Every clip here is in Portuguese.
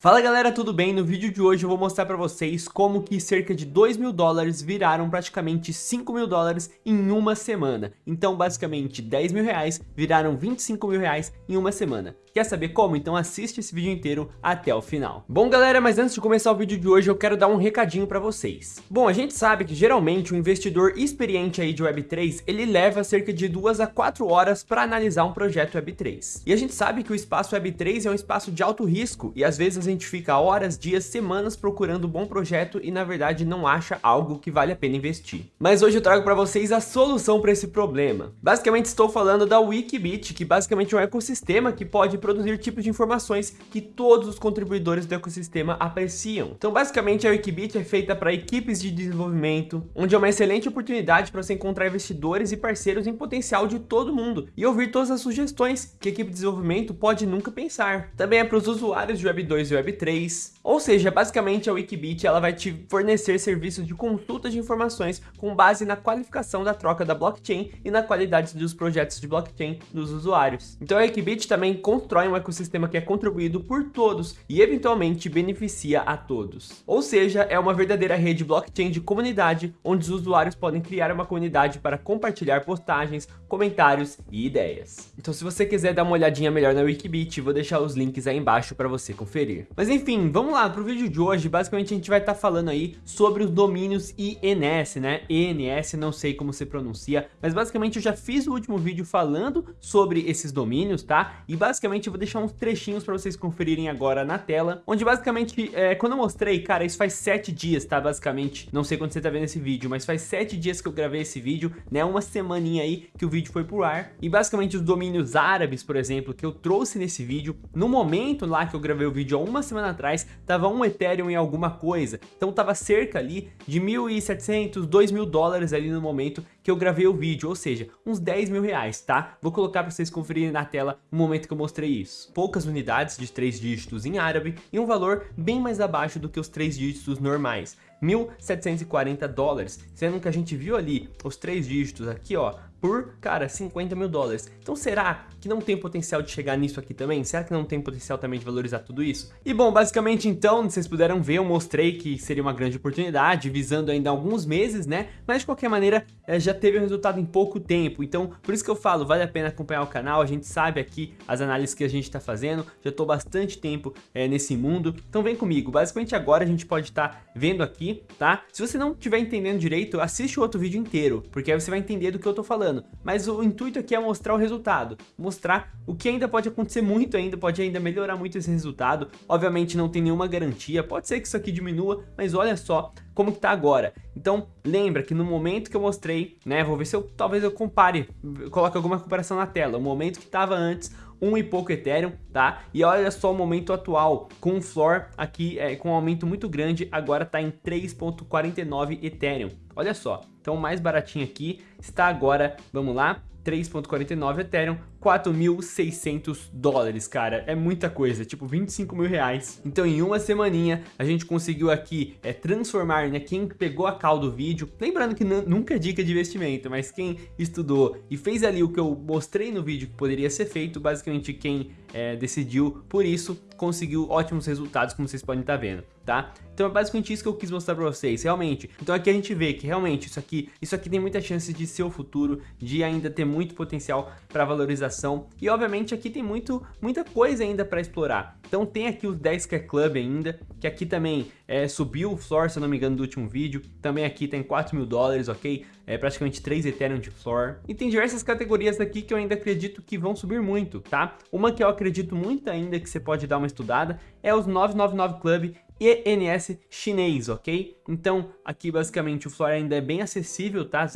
Fala galera, tudo bem? No vídeo de hoje eu vou mostrar para vocês como que cerca de 2 mil dólares viraram praticamente 5 mil dólares em uma semana. Então basicamente 10 mil reais viraram 25 mil reais em uma semana. Quer saber como? Então assiste esse vídeo inteiro até o final. Bom galera, mas antes de começar o vídeo de hoje eu quero dar um recadinho para vocês. Bom, a gente sabe que geralmente o um investidor experiente aí de Web3, ele leva cerca de 2 a 4 horas para analisar um projeto Web3. E a gente sabe que o espaço Web3 é um espaço de alto risco e às vezes a gente fica horas, dias, semanas procurando um bom projeto e na verdade não acha algo que vale a pena investir. Mas hoje eu trago para vocês a solução para esse problema. Basicamente estou falando da Wikibit, que basicamente é um ecossistema que pode produzir tipos de informações que todos os contribuidores do ecossistema apreciam. Então basicamente a Wikibit é feita para equipes de desenvolvimento, onde é uma excelente oportunidade para você encontrar investidores e parceiros em potencial de todo mundo e ouvir todas as sugestões que a equipe de desenvolvimento pode nunca pensar. Também é para os usuários de Web2 e Web3, ou seja, basicamente a Wikibit ela vai te fornecer serviços de consulta de informações com base na qualificação da troca da blockchain e na qualidade dos projetos de blockchain dos usuários. Então a Wikibit também constrói um ecossistema que é contribuído por todos e eventualmente beneficia a todos. Ou seja, é uma verdadeira rede blockchain de comunidade, onde os usuários podem criar uma comunidade para compartilhar postagens, comentários e ideias. Então se você quiser dar uma olhadinha melhor na Wikibit, vou deixar os links aí embaixo para você conferir. Mas enfim, vamos lá para o vídeo de hoje, basicamente a gente vai estar tá falando aí sobre os domínios INS, né? ENS, não sei como se pronuncia, mas basicamente eu já fiz o último vídeo falando sobre esses domínios, tá? E basicamente eu vou deixar uns trechinhos para vocês conferirem agora na tela, onde basicamente, é, quando eu mostrei, cara, isso faz sete dias, tá? Basicamente, não sei quando você tá vendo esse vídeo, mas faz sete dias que eu gravei esse vídeo, né? Uma semaninha aí que o vídeo foi pro ar. E basicamente os domínios árabes, por exemplo, que eu trouxe nesse vídeo, no momento lá que eu gravei o vídeo há uma semana atrás, tava um Ethereum em alguma coisa. Então tava cerca ali de 1.700, 2.000 dólares ali no momento que eu gravei o vídeo, ou seja, uns 10 mil reais, tá? Vou colocar para vocês conferirem na tela no momento que eu mostrei isso. Poucas unidades de 3 dígitos em árabe e um valor bem mais abaixo do que os 3 dígitos normais. 1.740 dólares, sendo que a gente viu ali os três dígitos aqui, ó, por, cara, 50 mil dólares. Então será que não tem potencial de chegar nisso aqui também? Será que não tem potencial também de valorizar tudo isso? E bom, basicamente então, vocês puderam ver, eu mostrei que seria uma grande oportunidade, visando ainda alguns meses, né? Mas de qualquer maneira, é, já teve um resultado em pouco tempo. Então, por isso que eu falo, vale a pena acompanhar o canal, a gente sabe aqui as análises que a gente tá fazendo, já tô bastante tempo é, nesse mundo. Então vem comigo, basicamente agora a gente pode estar tá vendo aqui, tá? Se você não estiver entendendo direito, assiste o outro vídeo inteiro, porque aí você vai entender do que eu tô falando. Mas o intuito aqui é mostrar o resultado, mostrar o que ainda pode acontecer muito ainda, pode ainda melhorar muito esse resultado. Obviamente não tem nenhuma garantia, pode ser que isso aqui diminua, mas olha só como que tá agora. Então lembra que no momento que eu mostrei, né, vou ver se eu talvez eu compare, coloque alguma comparação na tela, o momento que estava antes, um e pouco Ethereum, tá? E olha só o momento atual, com o floor aqui é, com um aumento muito grande, agora tá em 3.49 Ethereum. Olha só, então mais baratinho aqui está agora, vamos lá, 3.49 Ethereum, 4.600 dólares, cara. É muita coisa, tipo 25 mil reais. Então em uma semaninha a gente conseguiu aqui é, transformar, né, quem pegou a cal do vídeo, lembrando que nunca é dica de investimento, mas quem estudou e fez ali o que eu mostrei no vídeo que poderia ser feito, basicamente quem é, decidiu por isso, conseguiu ótimos resultados, como vocês podem estar vendo, tá? Então é basicamente isso que eu quis mostrar pra vocês, realmente. Então aqui a gente vê que realmente isso aqui, isso aqui tem muita chance de ser o futuro, de ainda ter muito potencial para E obviamente aqui tem muito, muita coisa ainda para explorar. Então tem aqui os 10k Club ainda, que aqui também é, subiu o floor, se eu não me engano, do último vídeo. Também aqui tem 4 mil dólares, ok? É praticamente 3 Ethereum de floor. E tem diversas categorias aqui que eu ainda acredito que vão subir muito, tá? Uma que eu acredito muito ainda que você pode dar uma estudada é os 999 Club ENS chinês, ok? Então, aqui basicamente o floor ainda é bem acessível, tá?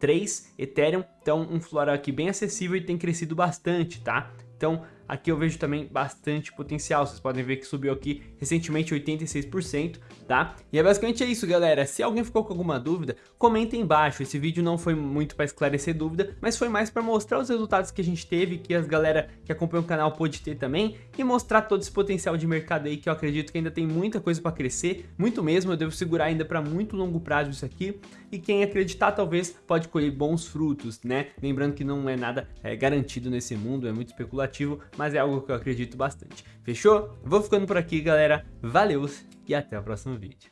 0.3 Ethereum, então um floor aqui bem acessível e tem crescido bastante, tá? Então, aqui eu vejo também bastante potencial. Vocês podem ver que subiu aqui recentemente 86%, tá? E é basicamente isso, galera. Se alguém ficou com alguma dúvida, comenta aí embaixo. Esse vídeo não foi muito para esclarecer dúvida, mas foi mais para mostrar os resultados que a gente teve, que as galera que acompanha o canal pôde ter também, e mostrar todo esse potencial de mercado aí, que eu acredito que ainda tem muita coisa para crescer, muito mesmo, eu devo segurar ainda para muito longo prazo isso aqui, e quem acreditar talvez pode colher bons frutos, né? Lembrando que não é nada é, garantido nesse mundo, é muito especulativo, mas é algo que eu acredito bastante. Fechou? Vou ficando por aqui, galera. Valeu e até o próximo vídeo.